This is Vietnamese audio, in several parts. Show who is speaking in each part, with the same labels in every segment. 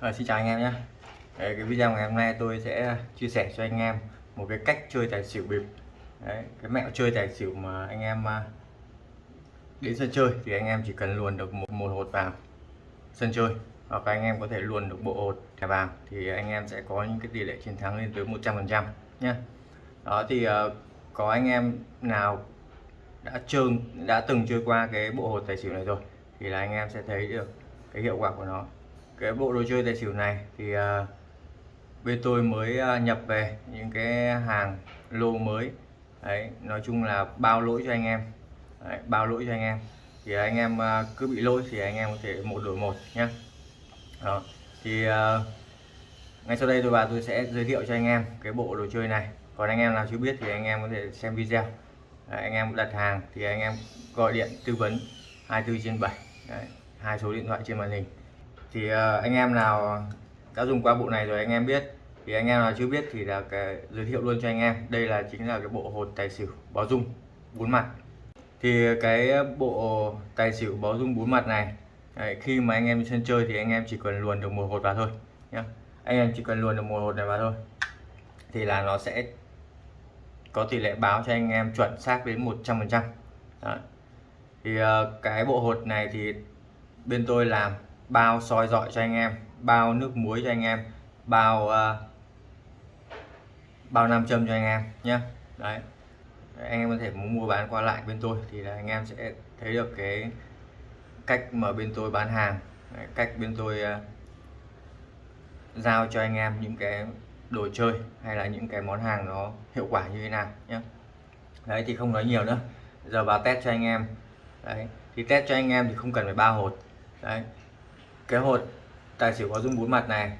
Speaker 1: À, xin chào anh em nhé. Đấy, cái video ngày hôm nay tôi sẽ chia sẻ cho anh em một cái cách chơi tài xỉu bịp. Đấy, cái mẹo chơi tài xỉu mà anh em à, đến sân chơi thì anh em chỉ cần luồn được một, một hột vào sân chơi hoặc anh em có thể luồn được bộ hột thẻ vàng thì anh em sẽ có những cái tỷ lệ chiến thắng lên tới 100% nhé. Đó thì ờ, có anh em nào đã chơi đã từng chơi qua cái bộ hột tài xỉu này rồi thì là anh em sẽ thấy được cái hiệu quả của nó cái bộ đồ chơi tài xỉu này thì uh, bên tôi mới uh, nhập về những cái hàng lô mới. Đấy nói chung là bao lỗi cho anh em. Đấy, bao lỗi cho anh em. Thì anh em uh, cứ bị lỗi thì anh em có thể một đổi một nhé đó thì uh, ngay sau đây tôi và tôi sẽ giới thiệu cho anh em cái bộ đồ chơi này. Còn anh em nào chưa biết thì anh em có thể xem video. Đấy, anh em đặt hàng thì anh em gọi điện tư vấn 24 trên 7 Đấy, hai số điện thoại trên màn hình thì ờ, anh em nào đã dùng qua bộ này rồi anh em biết. Thì anh em nào chưa biết thì là cái giới thiệu luôn cho anh em. Đây là chính là cái bộ hột tài xỉu báo dung bốn mặt. Thì cái bộ tài xỉu báo dung bốn mặt này đấy, khi mà anh em sân chơi thì anh em chỉ cần luồn được một hột vào thôi nhé anh em chỉ cần luồn được một hột này vào thôi. Thì là nó sẽ có tỷ lệ báo cho anh em chuẩn xác đến 100 phần trăm. Thì ờ, cái bộ hột này thì bên tôi làm bao soi dọi cho anh em bao nước muối cho anh em bao uh, bao nam châm cho anh em nhé đấy. Anh em có thể muốn mua bán qua lại bên tôi thì là anh em sẽ thấy được cái cách mà bên tôi bán hàng đấy, cách bên tôi uh, giao cho anh em những cái đồ chơi hay là những cái món hàng nó hiệu quả như thế nào nhé đấy thì không nói nhiều nữa. Giờ vào test cho anh em. Đấy thì test cho anh em thì không cần phải ba hột. Đấy cái hột tài xỉu có dung bốn mặt này.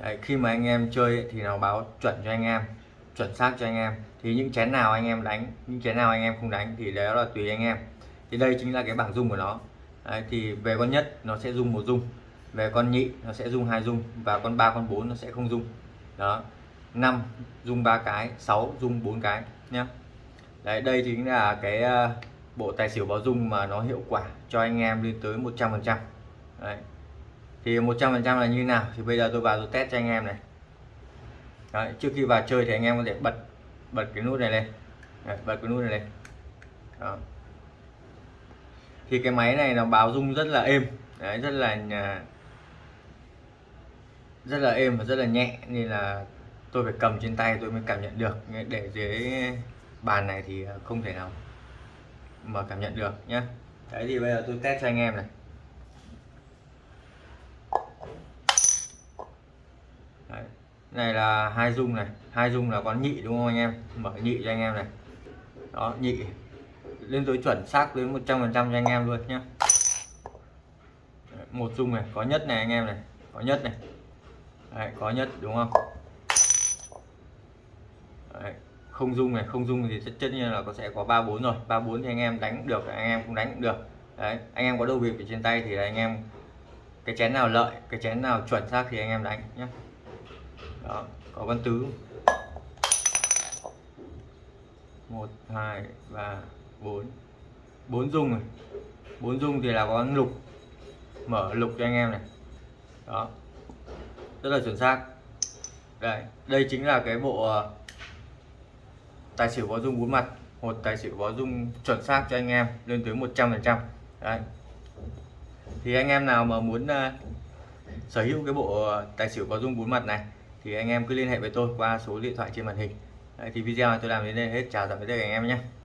Speaker 1: Đấy, khi mà anh em chơi thì nó báo chuẩn cho anh em chuẩn xác cho anh em. Thì những chén nào anh em đánh những chén nào anh em không đánh thì đó là tùy anh em. Thì đây chính là cái bảng dung của nó. Đấy, thì về con nhất nó sẽ dung một dung về con nhị nó sẽ dung hai dung và con ba con bốn nó sẽ không dung. Đó 5 dung ba cái 6 dung bốn cái nhé đấy đây chính là cái ờ, bộ tài xỉu báo dung mà nó hiệu quả cho anh em lên tới 100 phần trăm thì 100 phần trăm là như nào? Thì bây giờ tôi vào tôi test cho anh em này. Đấy, trước khi vào chơi thì anh em có thể bật bật cái nút này lên. Đấy, bật cái nút này lên. Đó. thì cái máy này nó báo dung rất là êm. Đấy, rất là à, rất là êm và rất là nhẹ. Nên là tôi phải cầm trên tay tôi mới cảm nhận được. Để dưới bàn này thì không thể nào mà cảm nhận được nhé đấy thì bây giờ tôi test cho anh em này đấy này là hai dung này hai dung là con nhị đúng không anh em? Mở nhị cho anh em này. Đó nhị. Lên tới chuẩn xác đến 100 phần trăm cho anh em luôn nhé một dung này có nhất này anh em này có nhất này. Đấy, có nhất đúng không? Đấy, không dung này không dung thì tất nhiên là có sẽ có ba bốn rồi. Ba bốn thì anh em đánh được anh em cũng đánh cũng được. Đấy anh em có đầu việc ở trên tay thì anh em cái chén nào lợi cái chén nào chuẩn xác thì anh em đánh nhé đó có văn tứ. Một hai ba bốn. Bốn dung này. Bốn dung thì là có lục. Mở lục cho anh em này. Đó. Rất là chuẩn xác. Đây đây chính là cái bộ ờ, tài xỉu có dung bốn mặt. Một tài xỉu có dung chuẩn xác cho anh em lên tới 100 phần trăm. Đấy. Thì anh em nào mà muốn uh, sở hữu cái bộ ờ, tài xỉu có dung bốn mặt này thì anh em cứ liên hệ với tôi qua số điện thoại trên màn hình. Đấy, thì video này tôi làm đến đây hết. Chào tạm biệt các anh em nhé.